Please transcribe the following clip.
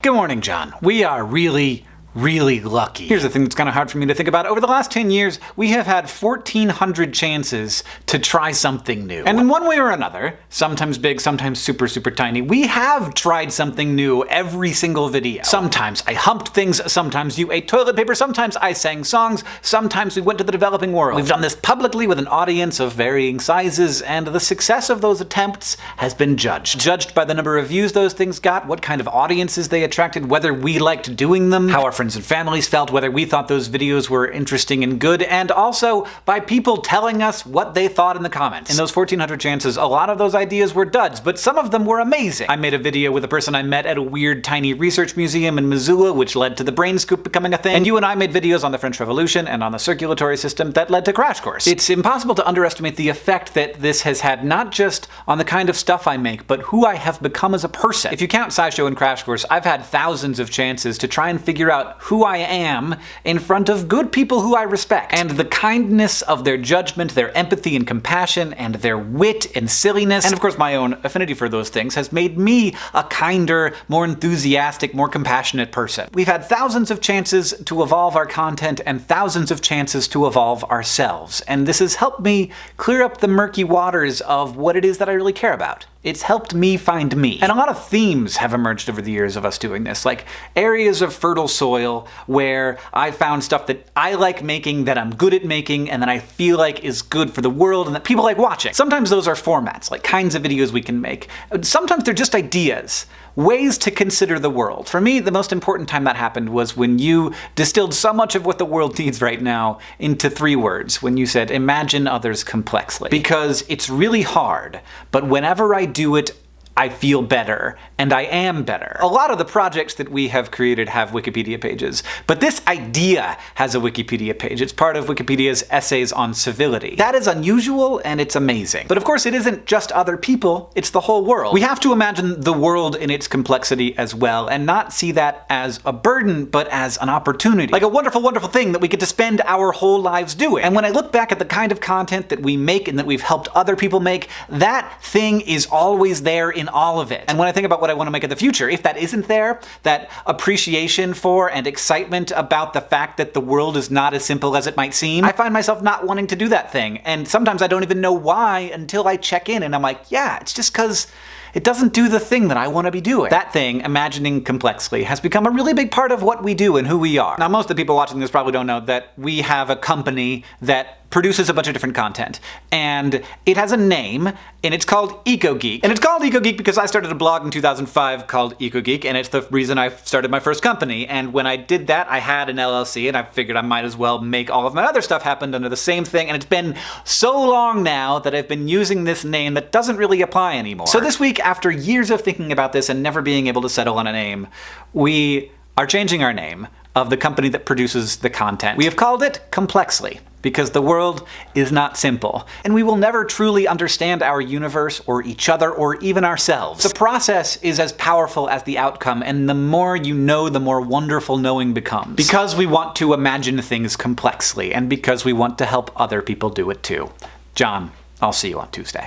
Good morning, John. We are really, really lucky. Here's the thing that's kind of hard for me to think about. Over the last 10 years, we have had 1,400 chances to try something new. And in one way or another, sometimes big, sometimes super, super tiny, we have tried something new every single video. Sometimes I humped things, sometimes you ate toilet paper, sometimes I sang songs, sometimes we went to the developing world. We've done this publicly with an audience of varying sizes, and the success of those attempts has been judged. Judged by the number of views those things got, what kind of audiences they attracted, whether we liked doing them, how our friends and families felt, whether we thought those videos were interesting and good, and also by people telling us what they thought in the comments. In those 1400 chances, a lot of those ideas were duds, but some of them were amazing. I made a video with a person I met at a weird tiny research museum in Missoula, which led to the brain scoop becoming a thing, and you and I made videos on the French Revolution and on the circulatory system that led to Crash Course. It's impossible to underestimate the effect that this has had not just on the kind of stuff I make, but who I have become as a person. If you count SciShow and Crash Course, I've had thousands of chances to try and figure out who I am in front of good people who I respect. And the kindness of their judgment, their empathy and compassion, and their wit and silliness, and of course my own affinity for those things, has made me a kinder, more enthusiastic, more compassionate person. We've had thousands of chances to evolve our content and thousands of chances to evolve ourselves, and this has helped me clear up the murky waters of what it is that I really care about. It's helped me find me. And a lot of themes have emerged over the years of us doing this, like areas of fertile soil where I found stuff that I like making, that I'm good at making, and that I feel like is good for the world and that people like watching. Sometimes those are formats, like kinds of videos we can make. Sometimes they're just ideas, ways to consider the world. For me, the most important time that happened was when you distilled so much of what the world needs right now into three words, when you said, imagine others complexly. Because it's really hard, but whenever I do it, I feel better, and I am better. A lot of the projects that we have created have Wikipedia pages, but this idea has a Wikipedia page. It's part of Wikipedia's Essays on Civility. That is unusual, and it's amazing. But of course it isn't just other people, it's the whole world. We have to imagine the world in its complexity as well, and not see that as a burden, but as an opportunity. Like a wonderful, wonderful thing that we get to spend our whole lives doing. And when I look back at the kind of content that we make and that we've helped other people make, that thing is always there in all of it. And when I think about what I want to make in the future, if that isn't there, that appreciation for and excitement about the fact that the world is not as simple as it might seem, I find myself not wanting to do that thing. And sometimes I don't even know why until I check in and I'm like, yeah, it's just because it doesn't do the thing that I want to be doing. That thing, imagining complexly, has become a really big part of what we do and who we are. Now most of the people watching this probably don't know that we have a company that produces a bunch of different content. And it has a name, and it's called EcoGeek. And it's called EcoGeek because I started a blog in 2005 called EcoGeek, and it's the reason I started my first company. And when I did that, I had an LLC, and I figured I might as well make all of my other stuff happen under the same thing. And it's been so long now that I've been using this name that doesn't really apply anymore. So this week, after years of thinking about this and never being able to settle on a name, we are changing our name of the company that produces the content. We have called it Complexly because the world is not simple, and we will never truly understand our universe or each other or even ourselves. The process is as powerful as the outcome, and the more you know, the more wonderful knowing becomes. Because we want to imagine things complexly, and because we want to help other people do it too. John, I'll see you on Tuesday.